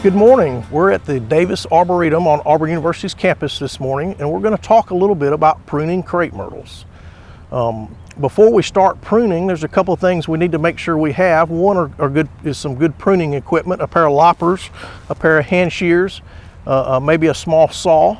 Good morning. We're at the Davis Arboretum on Auburn University's campus this morning, and we're going to talk a little bit about pruning crepe myrtles. Um, before we start pruning, there's a couple of things we need to make sure we have. One are, are good, is some good pruning equipment, a pair of loppers, a pair of hand shears, uh, uh, maybe a small saw.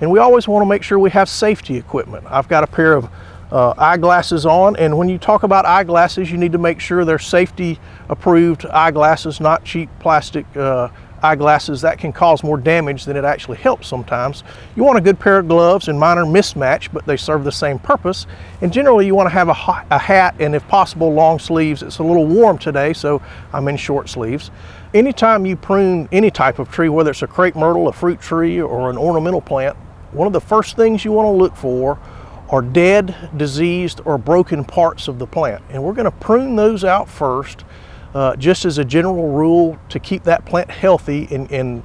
And we always want to make sure we have safety equipment. I've got a pair of uh, eyeglasses on, and when you talk about eyeglasses, you need to make sure they're safety approved eyeglasses, not cheap plastic uh, eyeglasses that can cause more damage than it actually helps sometimes. You want a good pair of gloves and minor mismatch, but they serve the same purpose. And generally you want to have a, a hat and if possible long sleeves. It's a little warm today, so I'm in short sleeves. Anytime you prune any type of tree, whether it's a crepe myrtle, a fruit tree, or an ornamental plant, one of the first things you want to look for are dead, diseased, or broken parts of the plant. And we're going to prune those out first uh, just as a general rule to keep that plant healthy and, and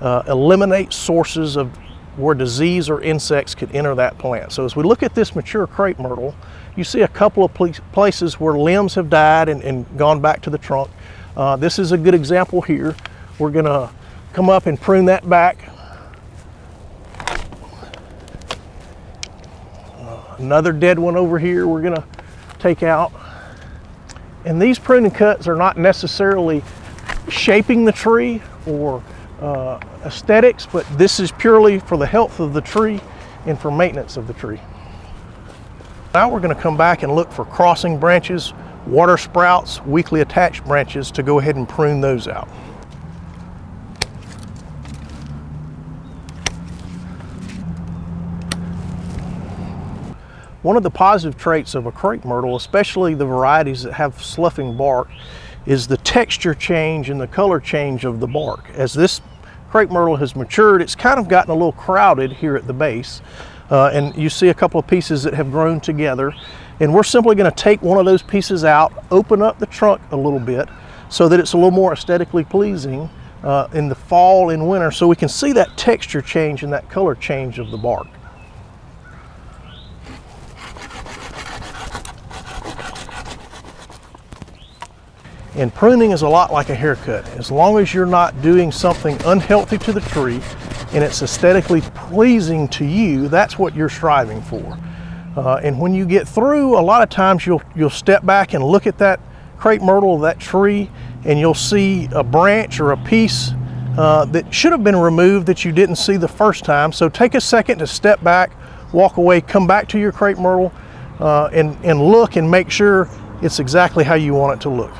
uh, eliminate sources of where disease or insects could enter that plant. So as we look at this mature crepe myrtle, you see a couple of places where limbs have died and, and gone back to the trunk. Uh, this is a good example here. We're gonna come up and prune that back. Another dead one over here we're gonna take out. And these pruning cuts are not necessarily shaping the tree or uh, aesthetics, but this is purely for the health of the tree and for maintenance of the tree. Now we're going to come back and look for crossing branches, water sprouts, weakly attached branches to go ahead and prune those out. One of the positive traits of a crepe myrtle, especially the varieties that have sloughing bark, is the texture change and the color change of the bark. As this crepe myrtle has matured, it's kind of gotten a little crowded here at the base. Uh, and you see a couple of pieces that have grown together. And we're simply gonna take one of those pieces out, open up the trunk a little bit so that it's a little more aesthetically pleasing uh, in the fall and winter so we can see that texture change and that color change of the bark. And pruning is a lot like a haircut. As long as you're not doing something unhealthy to the tree and it's aesthetically pleasing to you, that's what you're striving for. Uh, and when you get through, a lot of times you'll, you'll step back and look at that crepe myrtle, that tree, and you'll see a branch or a piece uh, that should have been removed that you didn't see the first time. So take a second to step back, walk away, come back to your crepe myrtle, uh, and, and look and make sure it's exactly how you want it to look.